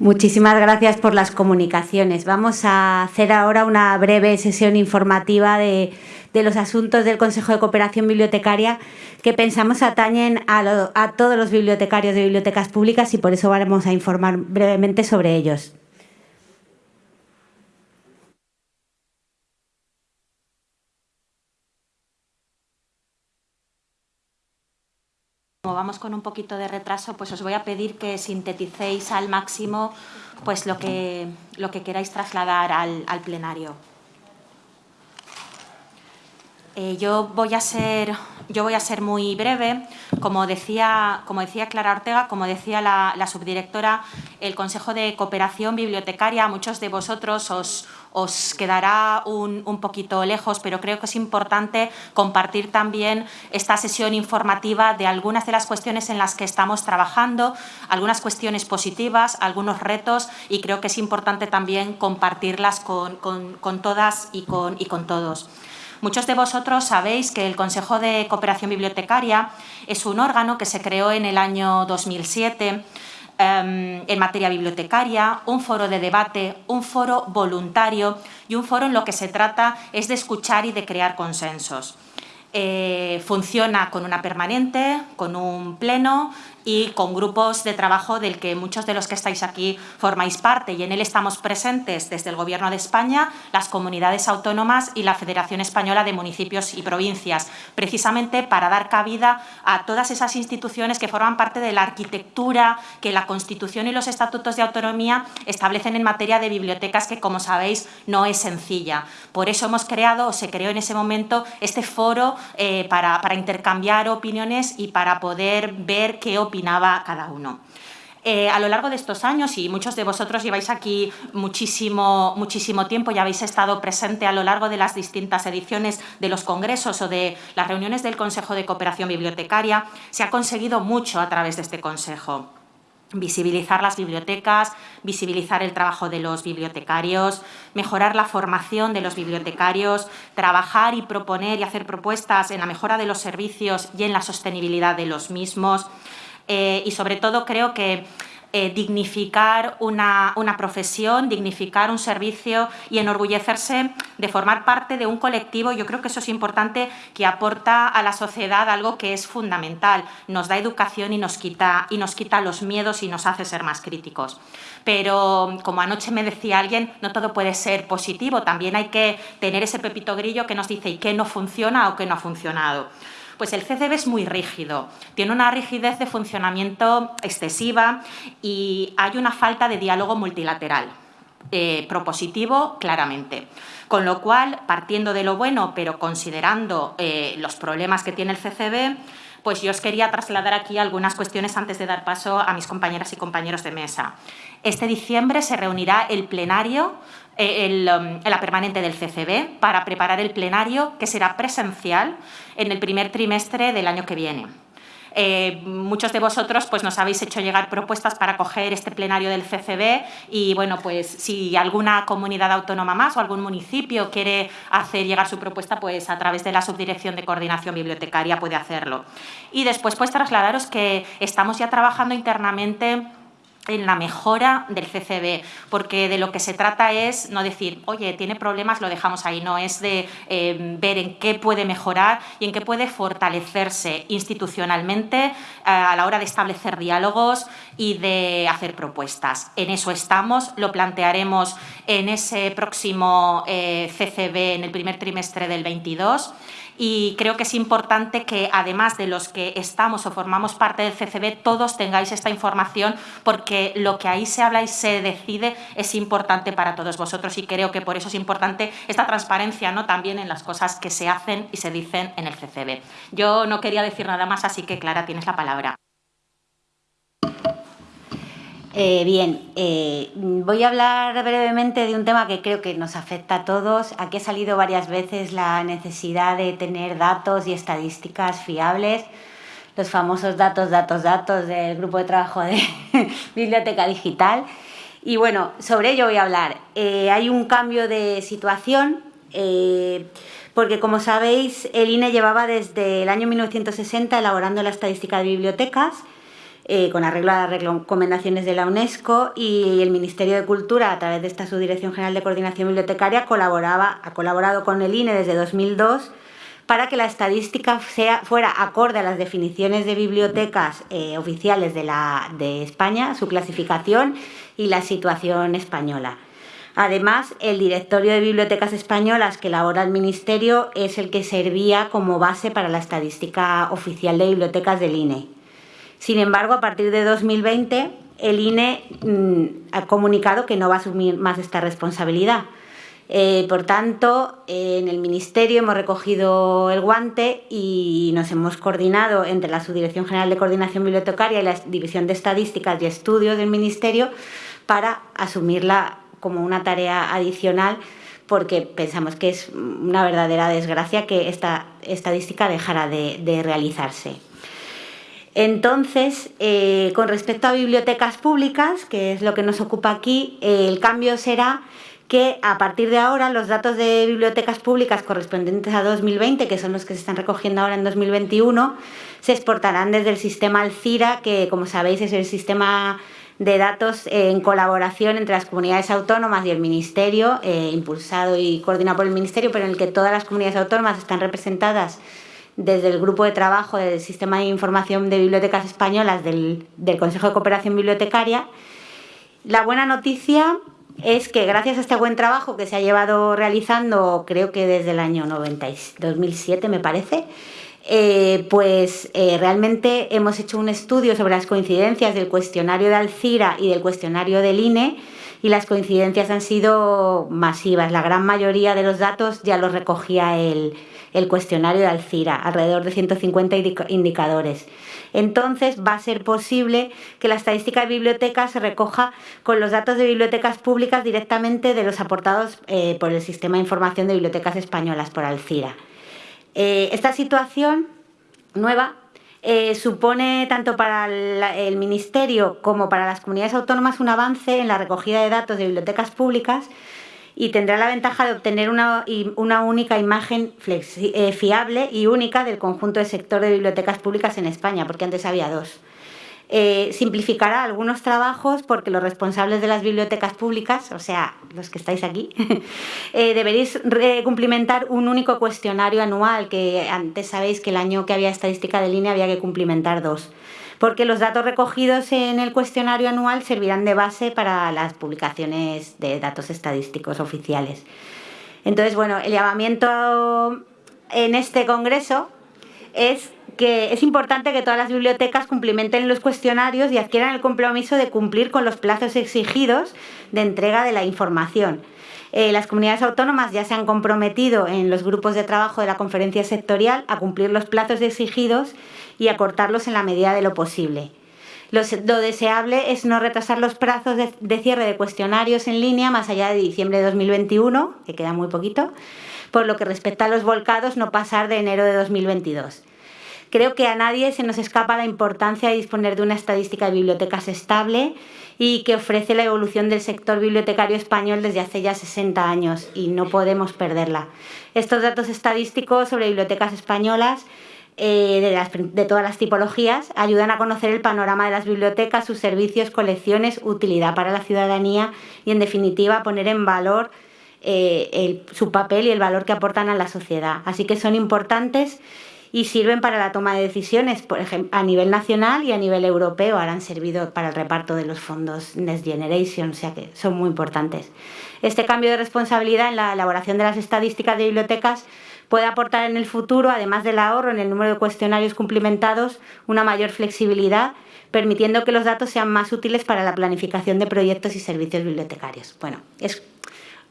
Muchísimas gracias por las comunicaciones. Vamos a hacer ahora una breve sesión informativa de, los asuntos del Consejo de Cooperación Bibliotecaria que pensamos atañen a, a todos los bibliotecarios de bibliotecas públicas y por eso vamos a informar brevemente sobre ellos. Como vamos con un poquito de retraso, pues os voy a pedir que sinteticéis al máximo pues lo que, lo que queráis trasladar al, plenario. Eh, yo, voy a ser, yo voy a ser muy breve. Como decía, como decía Clara Ortega, como decía la, la subdirectora, el Consejo de Cooperación Bibliotecaria, muchos de vosotros os, os quedará un, poquito lejos, pero creo que es importante compartir también esta sesión informativa de algunas de las cuestiones en las que estamos trabajando, algunas cuestiones positivas, algunos retos y creo que es importante también compartirlas con, todas y con, y con todos. Muchos de vosotros sabéis que el Consejo de Cooperación Bibliotecaria es un órgano que se creó en el año 2007 Em, en materia bibliotecaria, un foro de debate, un foro voluntario y un foro en lo que se trata es de escuchar y de crear consensos. Eh, funciona con una permanente, con un pleno y con grupos de trabajo del que muchos de los que estáis aquí formáis parte y en él estamos presentes desde el Gobierno de España, las comunidades autónomas y la Federación Española de Municipios y Provincias, precisamente para dar cabida a todas esas instituciones que forman parte de la arquitectura que la Constitución y los estatutos de autonomía establecen en materia de bibliotecas que, como sabéis, no es sencilla. Por eso hemos creado, o se creó en ese momento, este foro eh, para, para intercambiar opiniones y para poder ver qué opinaba cada uno. Eh, a lo largo de estos años, y muchos de vosotros lleváis aquí muchísimo, muchísimo tiempo y habéis estado presente a lo largo de las distintas ediciones de los congresos o de las reuniones del Consejo de Cooperación Bibliotecaria, se ha conseguido mucho a través de este Consejo visibilizar las bibliotecas, visibilizar el trabajo de los bibliotecarios, mejorar la formación de los bibliotecarios, trabajar y proponer y hacer propuestas en la mejora de los servicios y en la sostenibilidad de los mismos, eh, y sobre todo creo que eh, dignificar una, profesión, dignificar un servicio y enorgullecerse de formar parte de un colectivo. Yo creo que eso es importante, que aporta a la sociedad algo que es fundamental. Nos da educación y nos quita, y nos quita los miedos y nos hace ser más críticos. Pero, como anoche me decía alguien, no todo puede ser positivo. También hay que tener ese pepito grillo que nos dice y qué no funciona o qué no ha funcionado. Pues el CCB es muy rígido, tiene una rigidez de funcionamiento excesiva y hay una falta de diálogo multilateral. Eh, propositivo claramente. Con lo cual, partiendo de lo bueno, pero considerando eh, los problemas que tiene el CCB, pues yo os quería trasladar aquí algunas cuestiones antes de dar paso a mis compañeras y compañeros de mesa. Este diciembre se reunirá el plenario eh, um, la permanente del CCB para preparar el plenario que será presencial en el primer trimestre del año que viene. Eh, muchos de vosotros pues, nos habéis hecho llegar propuestas para coger este plenario del CCB y bueno, pues si alguna comunidad autónoma más o algún municipio quiere hacer llegar su propuesta, pues a través de la Subdirección de Coordinación Bibliotecaria puede hacerlo. Y después pues trasladaros que estamos ya trabajando internamente en la mejora del CCB, porque de lo que se trata es no decir, oye, tiene problemas, lo dejamos ahí, no, es de eh, ver en qué puede mejorar y en qué puede fortalecerse institucionalmente eh, a la hora de establecer diálogos y de hacer propuestas. En eso estamos, lo plantearemos en ese próximo eh, CCB en el primer trimestre del 22 y creo que es importante que además de los que estamos o formamos parte del CCB, todos tengáis esta información porque lo que ahí se habla y se decide es importante para todos vosotros y creo que por eso es importante esta transparencia ¿no? también en las cosas que se hacen y se dicen en el CCB. Yo no quería decir nada más, así que Clara, tienes la palabra. Eh, bien, eh, voy a hablar brevemente de un tema que creo que nos afecta a todos. Aquí ha salido varias veces la necesidad de tener datos y estadísticas fiables, los famosos datos, datos, datos del grupo de trabajo de Biblioteca Digital. Y bueno, sobre ello voy a hablar. Eh, hay un cambio de situación porque como sabéis el INE llevaba desde el año 1960 elaborando la estadística de bibliotecas eh, con arreglo a las recomendaciones de la UNESCO y el Ministerio de Cultura, a través de esta Subdirección General de Coordinación Bibliotecaria, colaboraba, ha colaborado con el INE desde 2002 para que la estadística sea, fuera acorde a las definiciones de bibliotecas eh, oficiales de, la, de España, su clasificación y la situación española. Además, el directorio de bibliotecas españolas que elabora el Ministerio es el que servía como base para la estadística oficial de bibliotecas del INE. Sin embargo, a partir de 2020, el INE mm, ha comunicado que no va a asumir más esta responsabilidad eh, por tanto, en el Ministerio hemos recogido el guante y nos hemos coordinado entre la Subdirección General de Coordinación Bibliotecaria y la División de Estadísticas y Estudios del Ministerio para asumirla como una tarea adicional porque pensamos que es una verdadera desgracia que esta estadística dejara de, realizarse. Entonces, eh, con respecto a bibliotecas públicas, que es lo que nos ocupa aquí, el cambio será que a partir de ahora los datos de bibliotecas públicas correspondientes a 2020, que son los que se están recogiendo ahora en 2021, se exportarán desde el sistema Alcira, que como sabéis es el sistema de datos en colaboración entre las comunidades autónomas y el Ministerio, eh, impulsado y coordinado por el Ministerio, pero en el que todas las comunidades autónomas están representadas desde el grupo de trabajo del Sistema de Información de Bibliotecas Españolas del, del Consejo de Cooperación Bibliotecaria. La buena noticia es que gracias a este buen trabajo que se ha llevado realizando, creo que desde el año 90, 2007 me parece, eh, pues eh, realmente hemos hecho un estudio sobre las coincidencias del cuestionario de Alcira y del cuestionario del INE y las coincidencias han sido masivas. La gran mayoría de los datos ya los recogía el, el cuestionario de Alcira, alrededor de 150 indicadores entonces va a ser posible que la estadística de bibliotecas se recoja con los datos de bibliotecas públicas directamente de los aportados eh, por el Sistema de Información de Bibliotecas Españolas, por Alcira. Eh, esta situación nueva eh, supone tanto para el Ministerio como para las comunidades autónomas un avance en la recogida de datos de bibliotecas públicas y tendrá la ventaja de obtener una, una única imagen eh, fiable y única del conjunto del sector de bibliotecas públicas en España, porque antes había dos. Eh, simplificará algunos trabajos porque los responsables de las bibliotecas públicas, o sea, los que estáis aquí, eh, deberéis cumplimentar un único cuestionario anual, que antes sabéis que el año que había estadística de línea había que cumplimentar dos porque los datos recogidos en el cuestionario anual servirán de base para las publicaciones de datos estadísticos oficiales. Entonces, bueno, el llamamiento en este congreso es que es importante que todas las bibliotecas cumplimenten los cuestionarios y adquieran el compromiso de cumplir con los plazos exigidos de entrega de la información. Eh, las comunidades autónomas ya se han comprometido en los grupos de trabajo de la conferencia sectorial a cumplir los plazos exigidos y acortarlos en la medida de lo posible. Lo, deseable es no retrasar los plazos de, cierre de cuestionarios en línea más allá de diciembre de 2021, que queda muy poquito, por lo que respecta a los volcados no pasar de enero de 2022. Creo que a nadie se nos escapa la importancia de disponer de una estadística de bibliotecas estable y que ofrece la evolución del sector bibliotecario español desde hace ya 60 años y no podemos perderla. Estos datos estadísticos sobre bibliotecas españolas eh, de, todas las tipologías, ayudan a conocer el panorama de las bibliotecas, sus servicios, colecciones, utilidad para la ciudadanía y, en definitiva, poner en valor eh, su papel y el valor que aportan a la sociedad. Así que son importantes y sirven para la toma de decisiones, por ejemplo, a nivel nacional y a nivel europeo. Ahora han servido para el reparto de los fondos Next Generation, o sea que son muy importantes. Este cambio de responsabilidad en la elaboración de las estadísticas de bibliotecas puede aportar en el futuro, además del ahorro en el número de cuestionarios cumplimentados, una mayor flexibilidad, permitiendo que los datos sean más útiles para la planificación de proyectos y servicios bibliotecarios. Bueno, es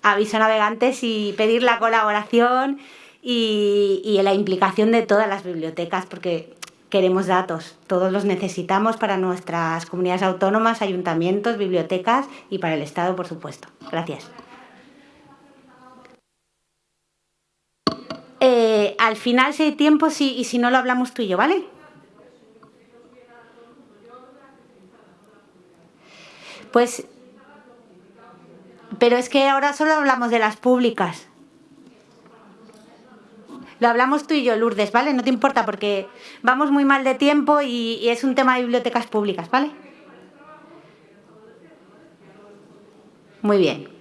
aviso a navegantes y pedir la colaboración y, y la implicación de todas las bibliotecas, porque queremos datos, todos los necesitamos para nuestras comunidades autónomas, ayuntamientos, bibliotecas y para el Estado, por supuesto. Gracias. Eh, al final, si hay tiempo, si, y si no lo hablamos tú y yo, ¿vale? Pues, pero es que ahora solo hablamos de las públicas. lo hablamos tú y yo, Lourdes, ¿vale? No te importa porque vamos muy mal de tiempo y, y es un tema de bibliotecas públicas, ¿vale? Muy bien.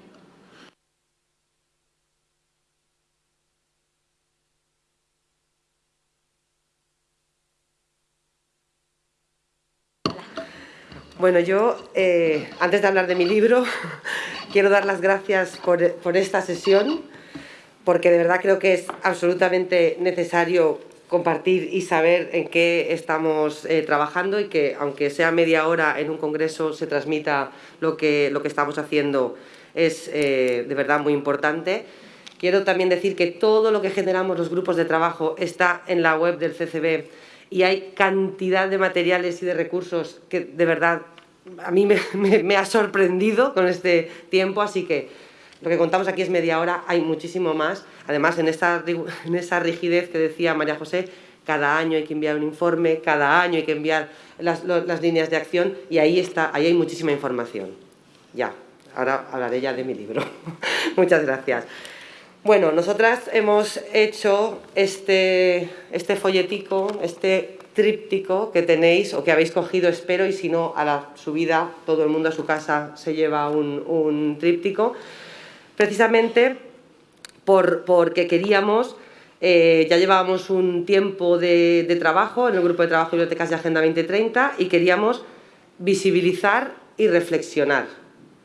Bueno, yo, eh, antes de hablar de mi libro, quiero dar las gracias por, esta sesión, porque de verdad creo que es absolutamente necesario compartir y saber en qué estamos eh, trabajando y que, aunque sea media hora en un congreso, se transmita lo que, lo que estamos haciendo es eh, de verdad muy importante. Quiero también decir que todo lo que generamos los grupos de trabajo está en la web del CCB y hay cantidad de materiales y de recursos que de verdad a mí me, ha sorprendido con este tiempo, así que lo que contamos aquí es media hora, hay muchísimo más. Además, en, esta, en esa rigidez que decía María José, cada año hay que enviar un informe, cada año hay que enviar las, las líneas de acción y ahí, está, ahí hay muchísima información. Ya, ahora hablaré ya de mi libro. Muchas gracias. Bueno, nosotras hemos hecho este, este folletico, este tríptico que tenéis o que habéis cogido, espero, y si no, a la subida todo el mundo a su casa se lleva un, tríptico, precisamente por, porque queríamos, eh, ya llevábamos un tiempo de, de trabajo en el Grupo de Trabajo Bibliotecas de Agenda 2030 y queríamos visibilizar y reflexionar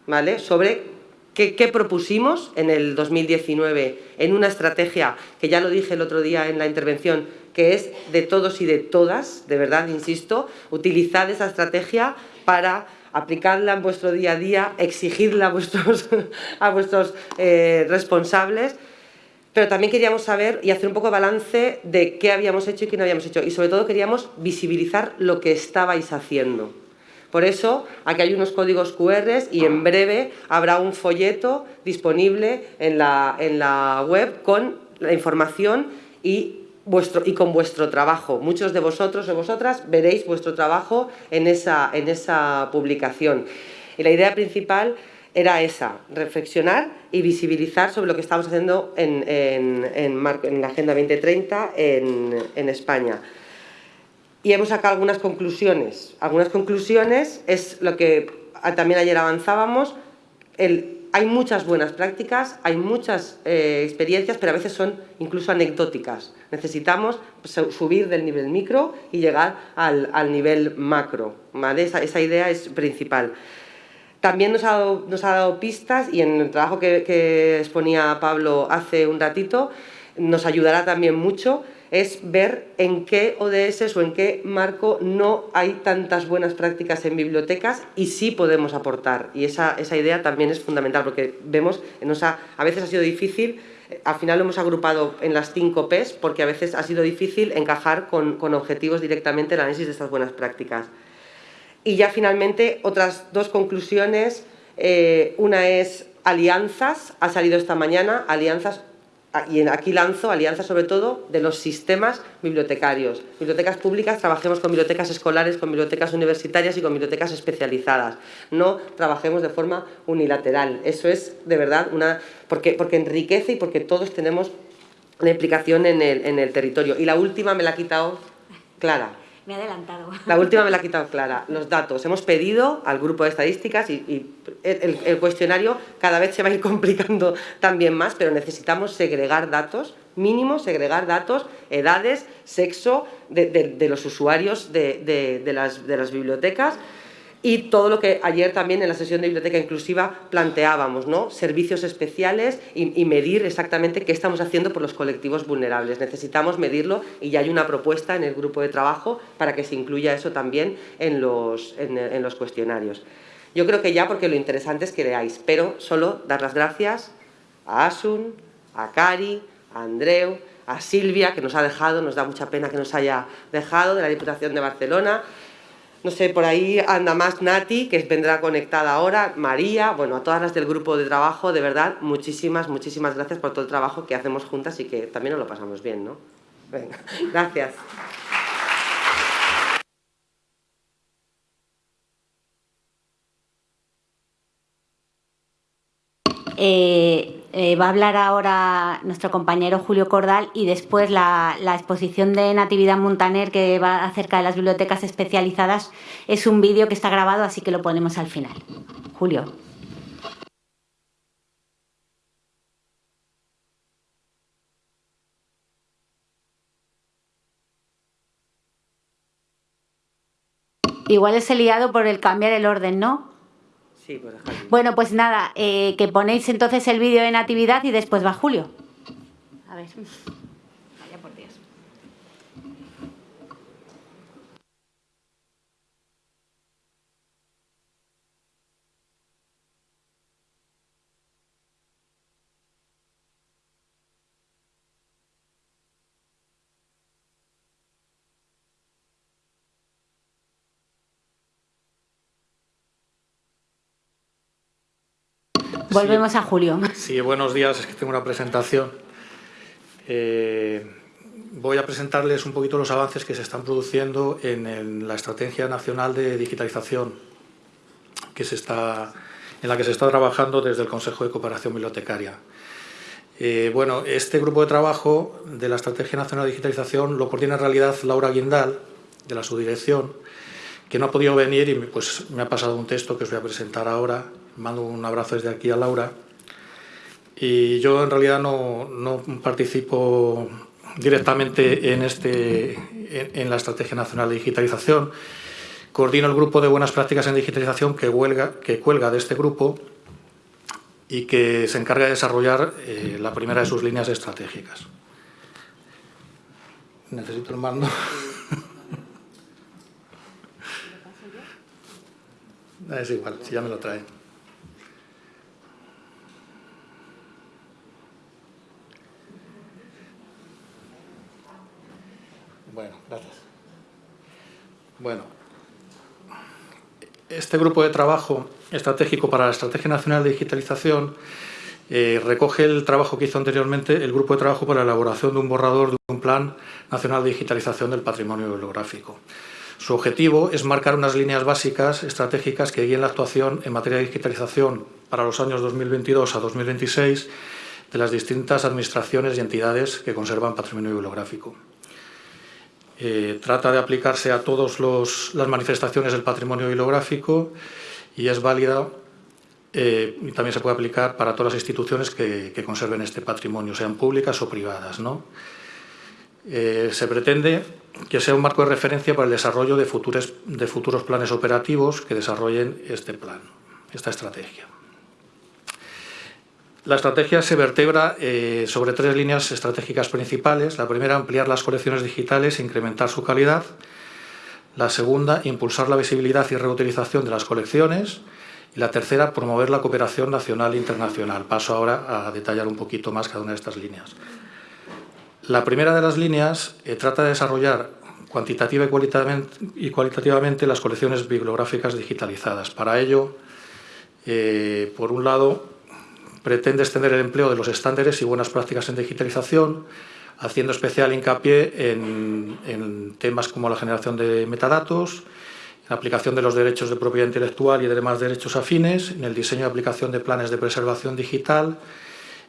¿vale? sobre ¿Qué, propusimos en el 2019 en una estrategia que ya lo dije el otro día en la intervención, que es de todos y de todas, de verdad, insisto, utilizad esa estrategia para aplicarla en vuestro día a día, exigirla a vuestros, eh, responsables, pero también queríamos saber y hacer un poco de balance de qué habíamos hecho y qué no habíamos hecho, y sobre todo queríamos visibilizar lo que estabais haciendo. Por eso, aquí hay unos códigos QR y en breve habrá un folleto disponible en la, web con la información y, vuestro, y con vuestro trabajo. Muchos de vosotros o vosotras veréis vuestro trabajo en esa, en esa publicación. Y la idea principal era esa, reflexionar y visibilizar sobre lo que estamos haciendo en, en, la Agenda 2030 en España y hemos sacado algunas conclusiones. Algunas conclusiones es lo que también ayer avanzábamos, hay muchas buenas prácticas, hay muchas eh, experiencias, pero a veces son incluso anecdóticas. Necesitamos subir del nivel micro y llegar al, nivel macro. Esa, idea es principal. También nos ha, dado, pistas y en el trabajo que, que exponía Pablo hace un ratito nos ayudará también mucho es ver en qué ODS o en qué marco no hay tantas buenas prácticas en bibliotecas y sí podemos aportar. Y esa, esa idea también es fundamental porque vemos, nos a veces ha sido difícil, eh, al final lo hemos agrupado en las cinco Ps porque a veces ha sido difícil encajar con, con objetivos directamente el análisis de estas buenas prácticas. Y ya finalmente otras dos conclusiones, eh, una es alianzas, ha salido esta mañana, alianzas y aquí lanzo alianzas sobre todo de los sistemas bibliotecarios. Bibliotecas públicas, trabajemos con bibliotecas escolares, con bibliotecas universitarias y con bibliotecas especializadas. No trabajemos de forma unilateral. Eso es de verdad una... porque, porque enriquece y porque todos tenemos una implicación en el, en el territorio. Y la última me la ha quitado Clara. Me ha adelantado. La última me la ha quitado Clara. Los datos. Hemos pedido al grupo de estadísticas y, el, cuestionario cada vez se va a ir complicando también más, pero necesitamos segregar datos, mínimo segregar datos, edades, sexo de, los usuarios de las bibliotecas y todo lo que ayer también en la sesión de biblioteca inclusiva planteábamos, ¿no? servicios especiales y, medir exactamente qué estamos haciendo por los colectivos vulnerables. Necesitamos medirlo y ya hay una propuesta en el grupo de trabajo para que se incluya eso también en los, en, los cuestionarios. Yo creo que ya porque lo interesante es que leáis, pero solo dar las gracias a Asun, a Cari, a Andreu, a Silvia, que nos ha dejado, nos da mucha pena que nos haya dejado, de la Diputación de Barcelona, no sé, por ahí anda más Nati, que vendrá conectada ahora, María, bueno, a todas las del grupo de trabajo, de verdad, muchísimas, muchísimas gracias por todo el trabajo que hacemos juntas y que también nos lo pasamos bien, ¿no? Venga, gracias. Eh, Eh, va a hablar ahora nuestro compañero Julio Cordal y después la, la, exposición de Natividad Montaner que va acerca de las bibliotecas especializadas es un vídeo que está grabado, así que lo ponemos al final. Julio. Igual es el liado por el cambiar el orden, ¿no? Bueno, pues nada, eh, que ponéis entonces el vídeo de Natividad y después va Julio. A ver. Volvemos a Julio. Sí, buenos días. Es que tengo una presentación. Eh, voy a presentarles un poquito los avances que se están produciendo en, en la Estrategia Nacional de Digitalización que se está, en la que se está trabajando desde el Consejo de Cooperación Bibliotecaria. Eh, bueno, este grupo de trabajo de la Estrategia Nacional de Digitalización lo coordina en realidad Laura Guindal, de la subdirección, que no ha podido venir y pues, me ha pasado un texto que os voy a presentar ahora mando un abrazo desde aquí a Laura. Y yo en realidad no, no participo directamente en, este, en, la Estrategia Nacional de Digitalización. Coordino el grupo de buenas prácticas en digitalización que, huelga, que cuelga de este grupo y que se encarga de desarrollar eh, la primera de sus líneas estratégicas. Necesito el mando. es igual, si ya me lo traen. Bueno, gracias. Bueno, este grupo de trabajo estratégico para la Estrategia Nacional de Digitalización eh, recoge el trabajo que hizo anteriormente el Grupo de Trabajo para la elaboración de un borrador de un Plan Nacional de Digitalización del Patrimonio Bibliográfico. Su objetivo es marcar unas líneas básicas estratégicas que guíen la actuación en materia de digitalización para los años 2022 a 2026 de las distintas administraciones y entidades que conservan patrimonio bibliográfico. Eh, trata de aplicarse a todas las manifestaciones del patrimonio bibliográfico y es válida eh, y también se puede aplicar para todas las instituciones que, conserven este patrimonio, sean públicas o privadas. ¿no? Eh, se pretende que sea un marco de referencia para el desarrollo de, futuros, de futuros planes operativos que desarrollen este plan, esta estrategia. La estrategia se vertebra eh, sobre tres líneas estratégicas principales. La primera, ampliar las colecciones digitales e incrementar su calidad. La segunda, impulsar la visibilidad y reutilización de las colecciones. Y la tercera, promover la cooperación nacional e internacional. Paso ahora a detallar un poquito más cada una de estas líneas. La primera de las líneas eh, trata de desarrollar cuantitativa y cualitativamente, las colecciones bibliográficas digitalizadas. Para ello, eh, por un lado, pretende extender el empleo de los estándares y buenas prácticas en digitalización, haciendo especial hincapié en, en, temas como la generación de metadatos, la aplicación de los derechos de propiedad intelectual y de demás derechos afines, en el diseño y aplicación de planes de preservación digital,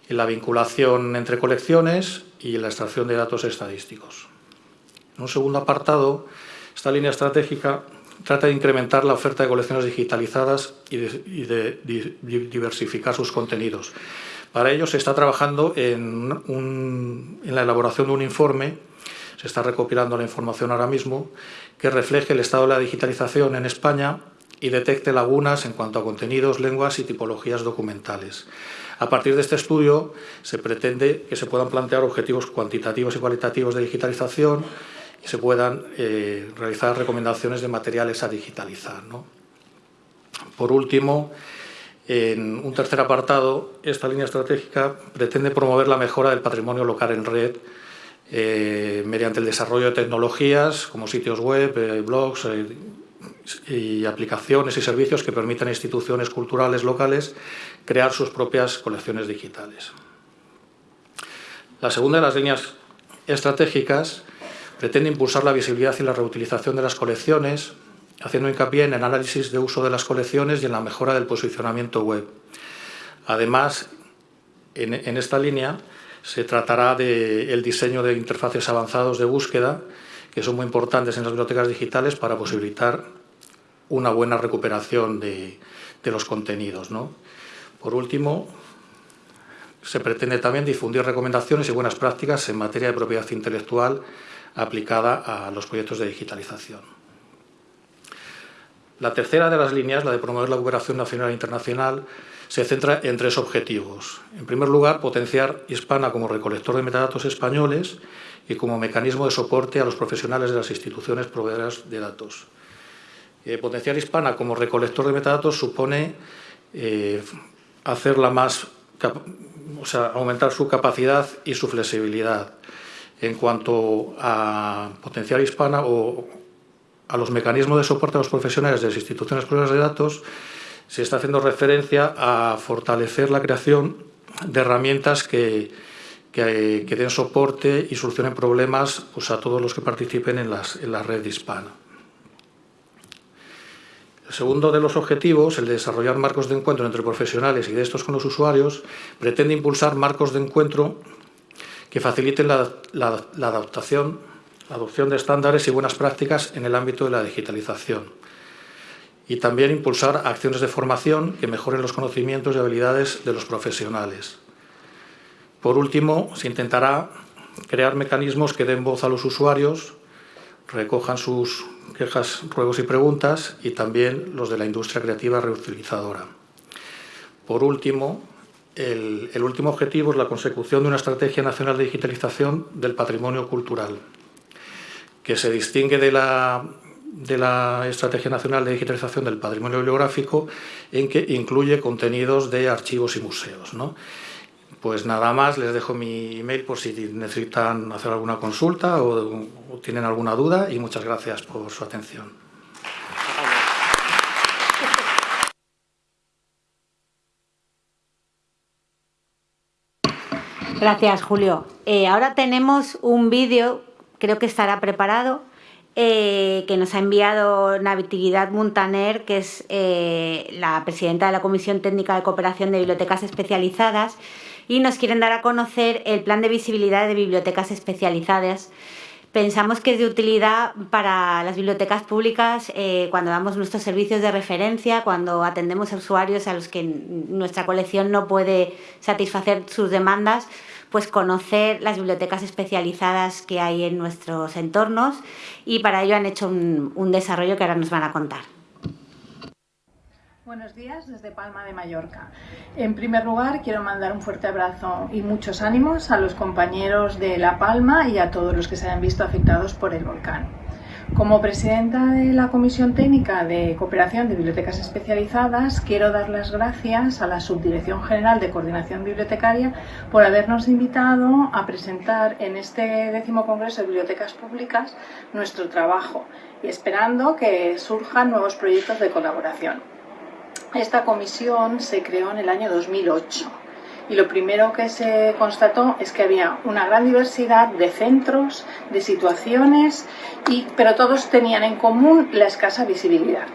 en la vinculación entre colecciones y en la extracción de datos estadísticos. En un segundo apartado, esta línea estratégica trata de incrementar la oferta de colecciones digitalizadas y de, diversificar sus contenidos. Para ello se está trabajando en, la elaboración de un informe, se está recopilando la información ahora mismo, que refleje el estado de la digitalización en España y detecte lagunas en cuanto a contenidos, lenguas y tipologías documentales. A partir de este estudio se pretende que se puedan plantear objetivos cuantitativos y cualitativos de digitalización se puedan eh, realizar recomendaciones de materiales a digitalizar. ¿no? Por último, en un tercer apartado, esta línea estratégica pretende promover la mejora del patrimonio local en red eh, mediante el desarrollo de tecnologías como sitios web, eh, blogs y aplicaciones y servicios que permitan a instituciones culturales locales crear sus propias colecciones digitales. La segunda de las líneas estratégicas pretende impulsar la visibilidad y la reutilización de las colecciones, haciendo hincapié en el análisis de uso de las colecciones y en la mejora del posicionamiento web. Además, en, esta línea se tratará del diseño de interfaces avanzados de búsqueda que son muy importantes en las bibliotecas digitales para posibilitar una buena recuperación de, los contenidos. Por último, se pretende también difundir recomendaciones y buenas prácticas en materia de propiedad intelectual aplicada a los proyectos de digitalización. La tercera de las líneas, la de promover la cooperación nacional e internacional, se centra en tres objetivos. En primer lugar, potenciar Hispana como recolector de metadatos españoles y como mecanismo de soporte a los profesionales de las instituciones proveedoras de datos. Eh, potenciar Hispana como recolector de metadatos supone eh, hacerla más, o sea, aumentar su capacidad y su flexibilidad. En cuanto a potenciar Hispana o a los mecanismos de soporte a los profesionales de las instituciones proveedoras de datos, se está haciendo referencia a fortalecer la creación de herramientas que, que, den soporte y solucionen problemas pues, a todos los que participen en, en la red hispana. El segundo de los objetivos, el de desarrollar marcos de encuentro entre profesionales y de estos con los usuarios, pretende impulsar marcos de encuentro que faciliten la, la adaptación, la adopción de estándares y buenas prácticas en el ámbito de la digitalización y también impulsar acciones de formación que mejoren los conocimientos y habilidades de los profesionales. Por último, se intentará crear mecanismos que den voz a los usuarios, recojan sus quejas, ruegos y preguntas y también los de la industria creativa reutilizadora. Por último, el, último objetivo es la consecución de una estrategia nacional de digitalización del patrimonio cultural, que se distingue de la Estrategia Nacional de Digitalización del Patrimonio Bibliográfico en que incluye contenidos de archivos y museos. Pues nada más, les dejo mi email por si necesitan hacer alguna consulta o tienen alguna duda y muchas gracias por su atención. Gracias, Julio. Eh, ahora tenemos un vídeo, creo que estará preparado, eh, que nos ha enviado Natividad Montaner, que es eh, la presidenta de la Comisión Técnica de Cooperación de Bibliotecas Especializadas, y nos quieren dar a conocer el plan de visibilidad de bibliotecas especializadas. Pensamos que es de utilidad para las bibliotecas públicas eh, cuando damos nuestros servicios de referencia, cuando atendemos a usuarios a los que nuestra colección no puede satisfacer sus demandas, pues conocer las bibliotecas especializadas que hay en nuestros entornos y para ello han hecho un, un desarrollo que ahora nos van a contar. Buenos días desde Palma de Mallorca. En primer lugar, quiero mandar un fuerte abrazo y muchos ánimos a los compañeros de La Palma y a todos los que se hayan visto afectados por el volcán. Como presidenta de la Comisión Técnica de Cooperación de Bibliotecas Especializadas, quiero dar las gracias a la Subdirección General de Coordinación Bibliotecaria por habernos invitado a presentar en este décimo Congreso de Bibliotecas Públicas nuestro trabajo y esperando que surjan nuevos proyectos de colaboración. Esta comisión se creó en el año 2008 y lo primero que se constató es que había una gran diversidad de centros, de situaciones, y, pero todos tenían en común la escasa visibilidad.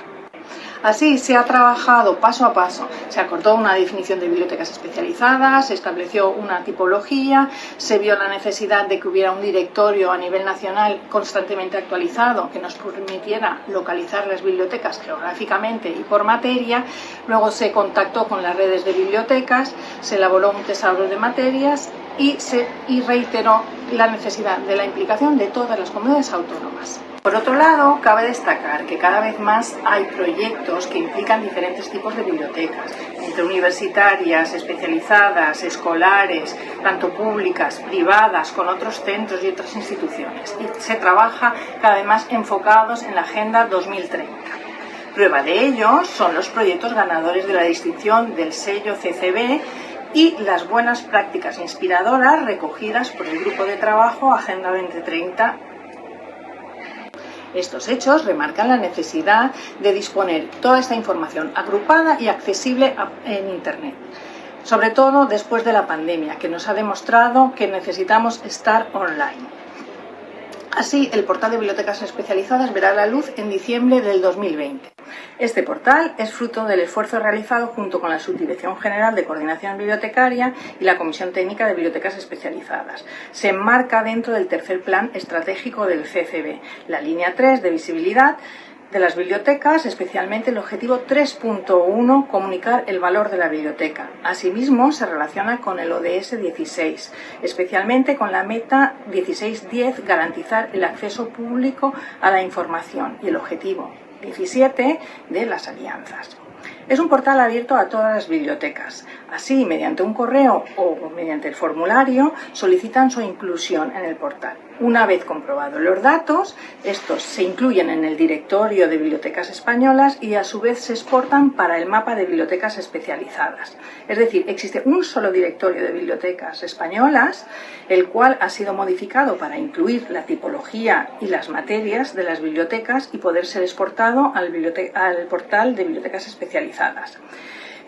Así se ha trabajado paso a paso. Se acordó una definición de bibliotecas especializadas, se estableció una tipología, se vio la necesidad de que hubiera un directorio a nivel nacional constantemente actualizado que nos permitiera localizar las bibliotecas geográficamente y por materia. Luego se contactó con las redes de bibliotecas, se elaboró un tesauro de materias y, se, y reiteró la necesidad de la implicación de todas las comunidades autónomas. Por otro lado, cabe destacar que cada vez más hay proyectos que implican diferentes tipos de bibliotecas, entre universitarias, especializadas, escolares, tanto públicas, privadas, con otros centros y otras instituciones. Y se trabaja cada vez más enfocados en la Agenda 2030. Prueba de ello son los proyectos ganadores de la distinción del sello CCB y las buenas prácticas inspiradoras recogidas por el Grupo de Trabajo Agenda 2030 estos hechos remarcan la necesidad de disponer toda esta información agrupada y accesible en Internet, sobre todo después de la pandemia, que nos ha demostrado que necesitamos estar online. Así, el portal de bibliotecas especializadas verá la luz en diciembre del 2020. Este portal es fruto del esfuerzo realizado junto con la Subdirección General de Coordinación Bibliotecaria y la Comisión Técnica de Bibliotecas Especializadas. Se enmarca dentro del tercer plan estratégico del CCB, la línea 3 de visibilidad de las bibliotecas, especialmente el objetivo 3.1, comunicar el valor de la biblioteca. Asimismo, se relaciona con el ODS 16, especialmente con la meta 16.10, garantizar el acceso público a la información y el objetivo 17 de las alianzas. Es un portal abierto a todas las bibliotecas. Así, mediante un correo o mediante el formulario, solicitan su inclusión en el portal. Una vez comprobados los datos, estos se incluyen en el directorio de bibliotecas españolas y a su vez se exportan para el mapa de bibliotecas especializadas. Es decir, existe un solo directorio de bibliotecas españolas, el cual ha sido modificado para incluir la tipología y las materias de las bibliotecas y poder ser exportado al, al portal de bibliotecas especializadas.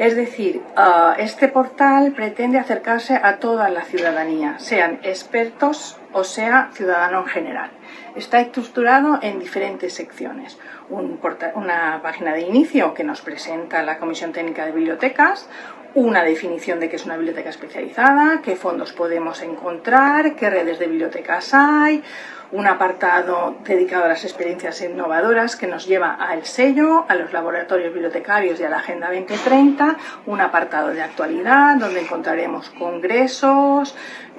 Es decir, ah, este portal pretende acercarse a toda la ciudadanía, sean expertos o sea ciudadano en general. Está estructurado en diferentes secciones. una página de inicio que nos presenta la Comisión Técnica de Bibliotecas, una definición de qué es una biblioteca especializada, qué fondos podemos encontrar, qué redes de bibliotecas hay, un apartado dedicado a las experiencias innovadoras que nos lleva al sello, a los laboratorios bibliotecarios y a la Agenda 2030, un apartado de actualidad donde encontraremos congresos,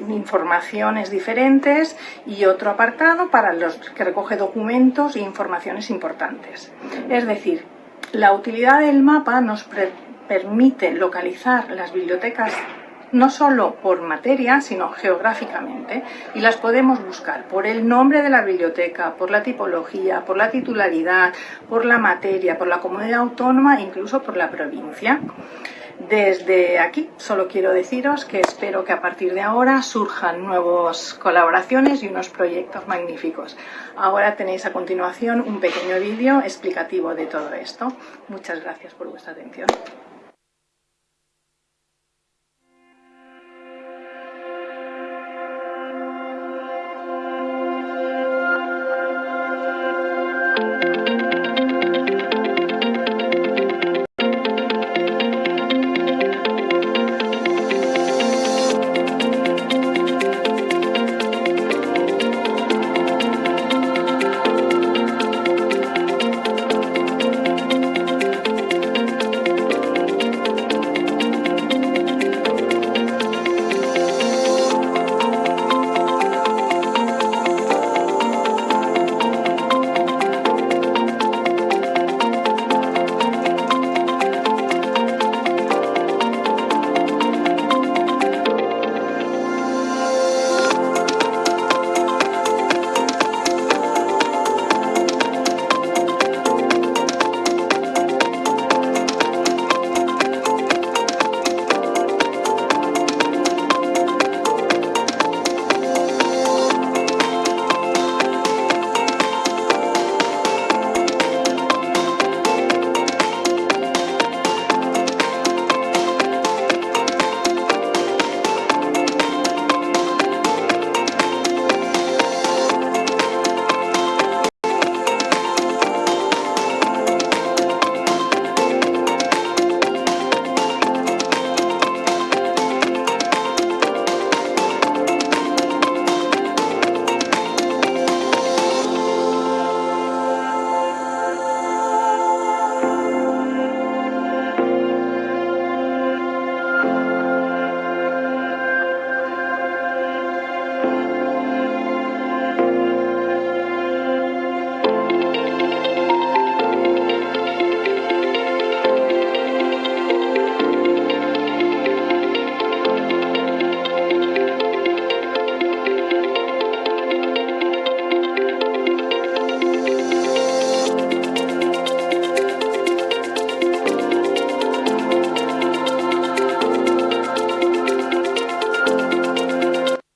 informaciones diferentes y otro apartado para los que recoge documentos e informaciones importantes. Es decir, la utilidad del mapa nos permite localizar las bibliotecas no solo por materia, sino geográficamente, y las podemos buscar por el nombre de la biblioteca, por la tipología, por la titularidad, por la materia, por la comunidad autónoma incluso por la provincia. Desde aquí solo quiero deciros que espero que a partir de ahora surjan nuevas colaboraciones y unos proyectos magníficos. Ahora tenéis a continuación un pequeño vídeo explicativo de todo esto. Muchas gracias por vuestra atención.